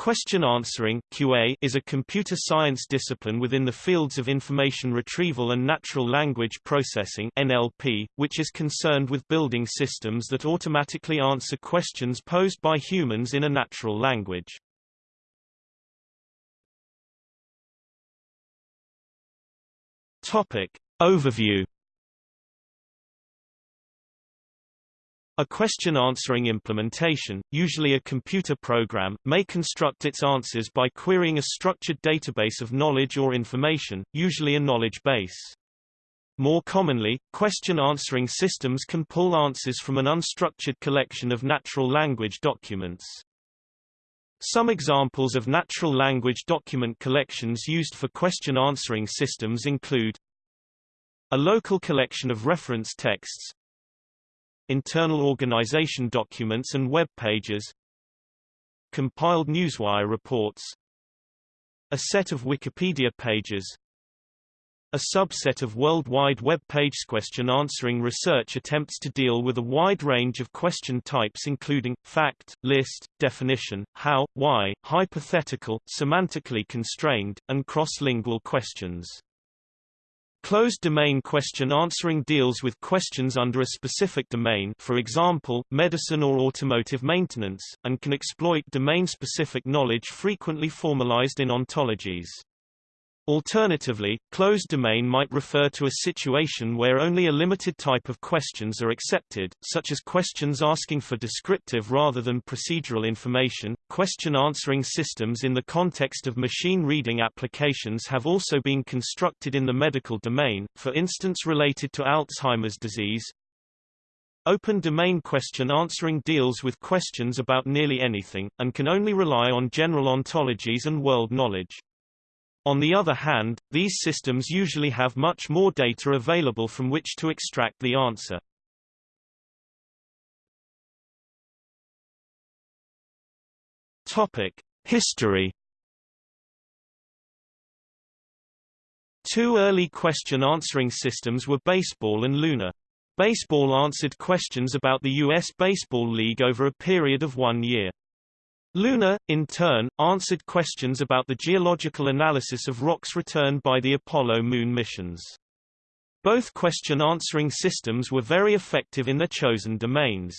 Question answering QA is a computer science discipline within the fields of information retrieval and natural language processing NLP, which is concerned with building systems that automatically answer questions posed by humans in a natural language. Topic Overview A question-answering implementation, usually a computer program, may construct its answers by querying a structured database of knowledge or information, usually a knowledge base. More commonly, question-answering systems can pull answers from an unstructured collection of natural language documents. Some examples of natural language document collections used for question-answering systems include a local collection of reference texts, internal organization documents and web pages compiled newswire reports a set of Wikipedia pages a subset of World Wide Web pages question-answering research attempts to deal with a wide range of question types including, fact, list, definition, how, why, hypothetical, semantically constrained, and cross-lingual questions. Closed domain question answering deals with questions under a specific domain for example, medicine or automotive maintenance, and can exploit domain-specific knowledge frequently formalized in ontologies. Alternatively, closed domain might refer to a situation where only a limited type of questions are accepted, such as questions asking for descriptive rather than procedural information. Question answering systems in the context of machine reading applications have also been constructed in the medical domain, for instance related to Alzheimer's disease. Open domain question answering deals with questions about nearly anything, and can only rely on general ontologies and world knowledge. On the other hand, these systems usually have much more data available from which to extract the answer. Topic: History Two early question-answering systems were Baseball and Luna. Baseball answered questions about the U.S. Baseball League over a period of one year. Luna, in turn, answered questions about the geological analysis of rocks returned by the Apollo moon missions. Both question-answering systems were very effective in their chosen domains.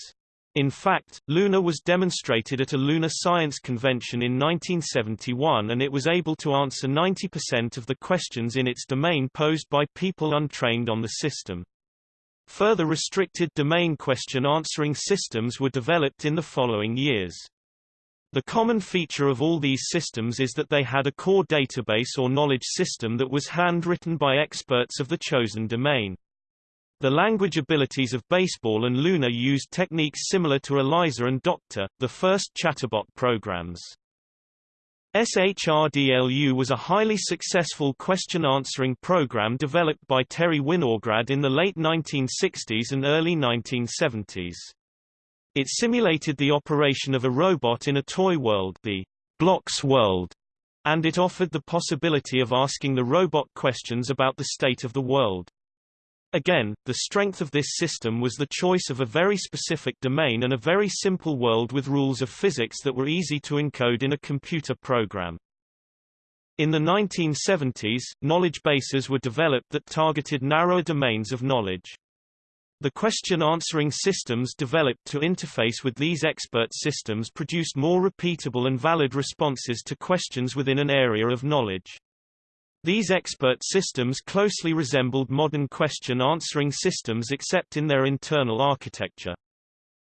In fact, Luna was demonstrated at a lunar science convention in 1971 and it was able to answer 90% of the questions in its domain posed by people untrained on the system. Further restricted domain question-answering systems were developed in the following years. The common feature of all these systems is that they had a core database or knowledge system that was handwritten by experts of the chosen domain. The language abilities of Baseball and Luna used techniques similar to ELIZA and Doctor, the first chatterbot programs. SHRDLU was a highly successful question-answering program developed by Terry Winograd in the late 1960s and early 1970s. It simulated the operation of a robot in a toy world the Blocks world, and it offered the possibility of asking the robot questions about the state of the world. Again, the strength of this system was the choice of a very specific domain and a very simple world with rules of physics that were easy to encode in a computer program. In the 1970s, knowledge bases were developed that targeted narrower domains of knowledge. The question-answering systems developed to interface with these expert systems produced more repeatable and valid responses to questions within an area of knowledge. These expert systems closely resembled modern question-answering systems except in their internal architecture.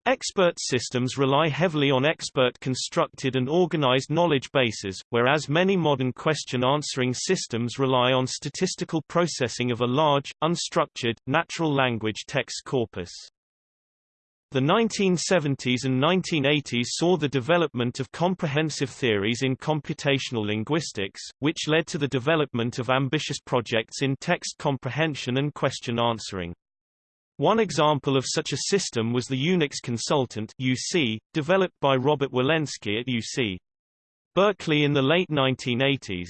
Expert systems rely heavily on expert-constructed and organized knowledge bases, whereas many modern question-answering systems rely on statistical processing of a large, unstructured, natural language text corpus. The 1970s and 1980s saw the development of comprehensive theories in computational linguistics, which led to the development of ambitious projects in text comprehension and question answering. One example of such a system was the Unix Consultant UC, developed by Robert Wilensky at UC. Berkeley in the late 1980s.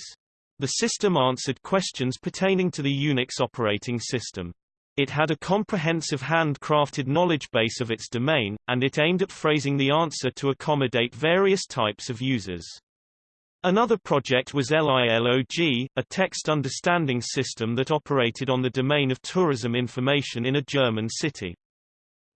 The system answered questions pertaining to the Unix operating system. It had a comprehensive handcrafted knowledge base of its domain, and it aimed at phrasing the answer to accommodate various types of users. Another project was LILOG, a text understanding system that operated on the domain of tourism information in a German city.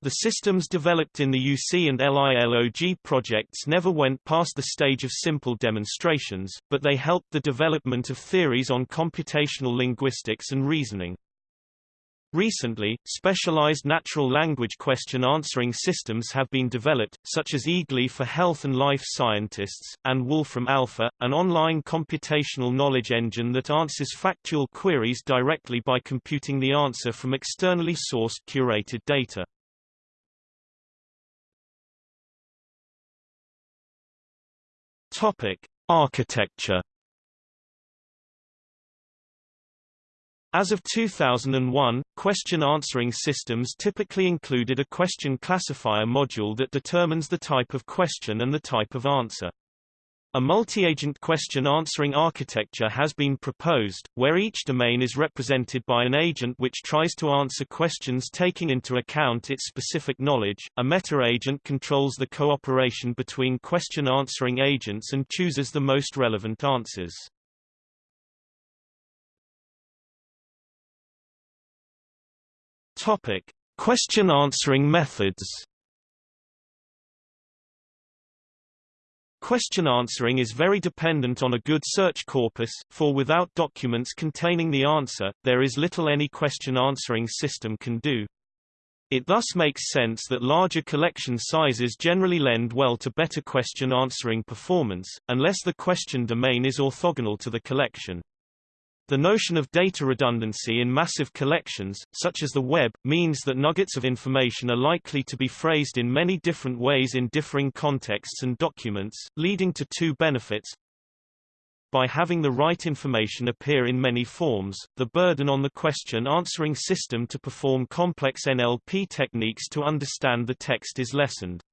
The systems developed in the UC and LILOG projects never went past the stage of simple demonstrations, but they helped the development of theories on computational linguistics and reasoning. Recently, specialized natural language question answering systems have been developed, such as EAGLI for health and life scientists, and Wolfram Alpha, an online computational knowledge engine that answers factual queries directly by computing the answer from externally sourced curated data. Topic: Architecture As of 2001, question answering systems typically included a question classifier module that determines the type of question and the type of answer. A multi-agent question answering architecture has been proposed, where each domain is represented by an agent which tries to answer questions taking into account its specific knowledge. A meta-agent controls the cooperation between question answering agents and chooses the most relevant answers. Topic: Question answering methods. Question answering is very dependent on a good search corpus, for without documents containing the answer, there is little any question answering system can do. It thus makes sense that larger collection sizes generally lend well to better question answering performance, unless the question domain is orthogonal to the collection. The notion of data redundancy in massive collections, such as the web, means that nuggets of information are likely to be phrased in many different ways in differing contexts and documents, leading to two benefits. By having the right information appear in many forms, the burden on the question answering system to perform complex NLP techniques to understand the text is lessened.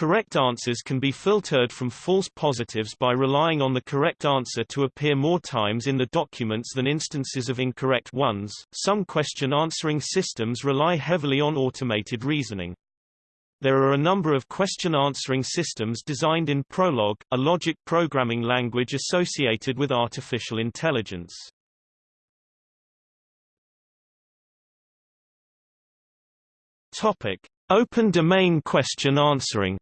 Correct answers can be filtered from false positives by relying on the correct answer to appear more times in the documents than instances of incorrect ones. Some question answering systems rely heavily on automated reasoning. There are a number of question answering systems designed in Prolog, a logic programming language associated with artificial intelligence. Topic: Open domain question answering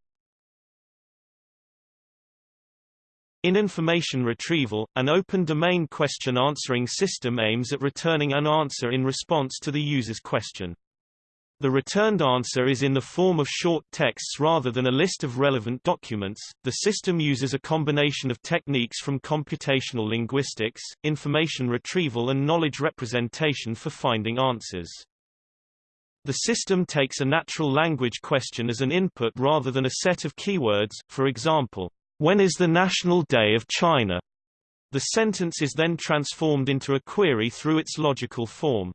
In information retrieval, an open domain question answering system aims at returning an answer in response to the user's question. The returned answer is in the form of short texts rather than a list of relevant documents. The system uses a combination of techniques from computational linguistics, information retrieval and knowledge representation for finding answers. The system takes a natural language question as an input rather than a set of keywords, for example, when is the National Day of China? The sentence is then transformed into a query through its logical form.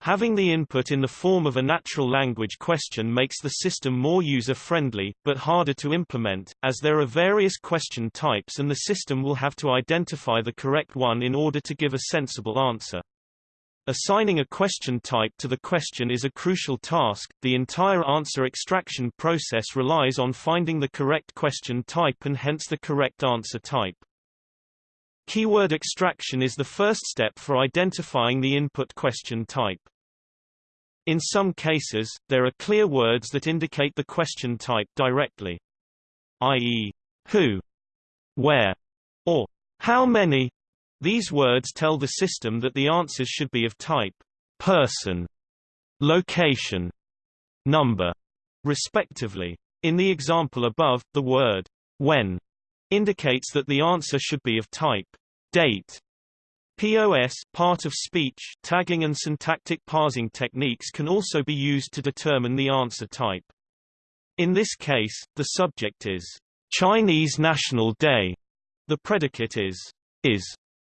Having the input in the form of a natural language question makes the system more user-friendly, but harder to implement, as there are various question types and the system will have to identify the correct one in order to give a sensible answer. Assigning a question type to the question is a crucial task. The entire answer extraction process relies on finding the correct question type and hence the correct answer type. Keyword extraction is the first step for identifying the input question type. In some cases, there are clear words that indicate the question type directly. i.e., who, where, or how many these words tell the system that the answers should be of type person, location, number, respectively. In the example above, the word when indicates that the answer should be of type date. POS part of speech tagging and syntactic parsing techniques can also be used to determine the answer type. In this case, the subject is Chinese National Day. The predicate is is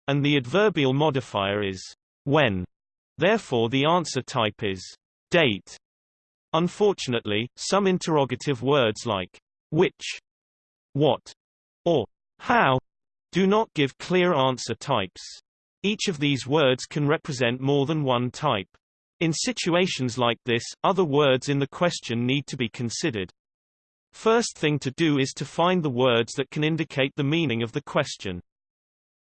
and the adverbial modifier is when. Therefore the answer type is date. Unfortunately, some interrogative words like which, what, or how do not give clear answer types. Each of these words can represent more than one type. In situations like this, other words in the question need to be considered. First thing to do is to find the words that can indicate the meaning of the question.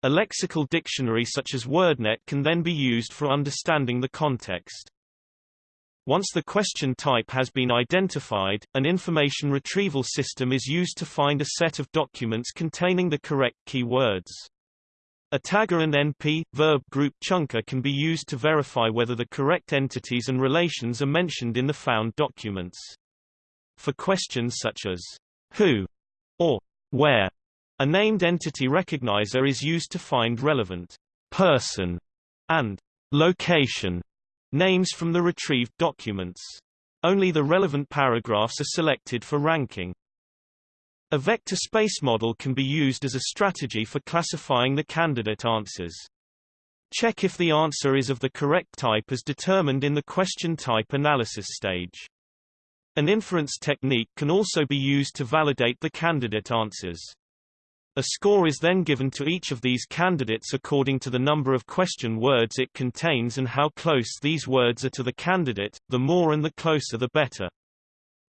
A lexical dictionary such as WordNet can then be used for understanding the context. Once the question type has been identified, an information retrieval system is used to find a set of documents containing the correct keywords. A tagger and NP, verb group chunker can be used to verify whether the correct entities and relations are mentioned in the found documents. For questions such as who or where, a named entity recognizer is used to find relevant person and location names from the retrieved documents. Only the relevant paragraphs are selected for ranking. A vector space model can be used as a strategy for classifying the candidate answers. Check if the answer is of the correct type as determined in the question type analysis stage. An inference technique can also be used to validate the candidate answers. A score is then given to each of these candidates according to the number of question words it contains and how close these words are to the candidate, the more and the closer the better.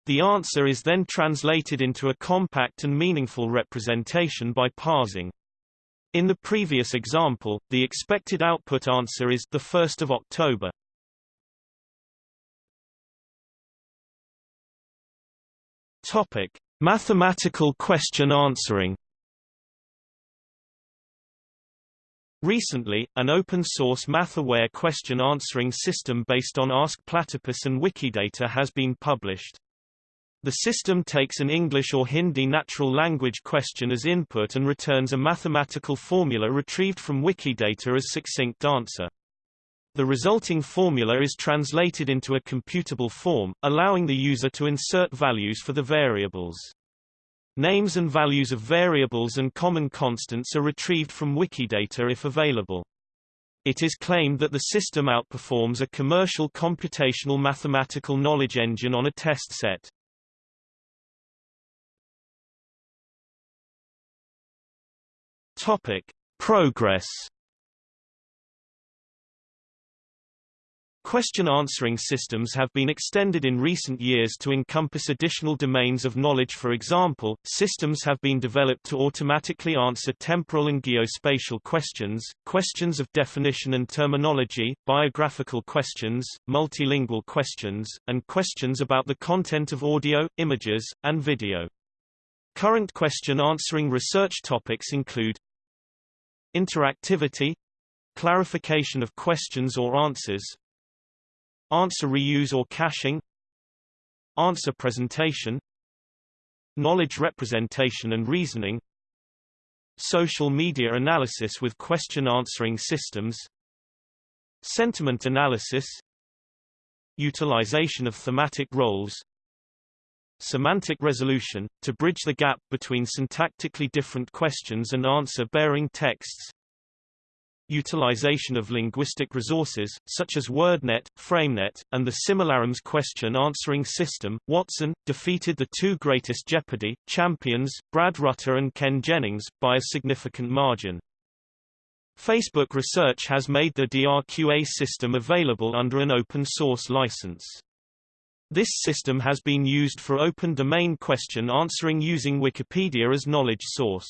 The answer is then translated into a compact and meaningful representation by parsing. In the previous example, the expected output answer is the 1st of October. Topic: Mathematical question answering. Recently, an open-source math-aware question answering system based on Ask Platypus and Wikidata has been published. The system takes an English or Hindi natural language question as input and returns a mathematical formula retrieved from Wikidata as succinct answer. The resulting formula is translated into a computable form, allowing the user to insert values for the variables. Names and values of variables and common constants are retrieved from Wikidata if available. It is claimed that the system outperforms a commercial computational mathematical knowledge engine on a test set. Topic: Progress Question answering systems have been extended in recent years to encompass additional domains of knowledge for example, systems have been developed to automatically answer temporal and geospatial questions, questions of definition and terminology, biographical questions, multilingual questions, and questions about the content of audio, images, and video. Current question answering research topics include interactivity, clarification of questions or answers, Answer reuse or caching Answer presentation Knowledge representation and reasoning Social media analysis with question answering systems Sentiment analysis Utilization of thematic roles Semantic resolution, to bridge the gap between syntactically different questions and answer-bearing texts utilization of linguistic resources, such as WordNet, FrameNet, and the Similarums question-answering system. Watson defeated the two greatest Jeopardy! champions, Brad Rutter and Ken Jennings, by a significant margin. Facebook Research has made the DRQA system available under an open-source license. This system has been used for open domain question answering using Wikipedia as knowledge source.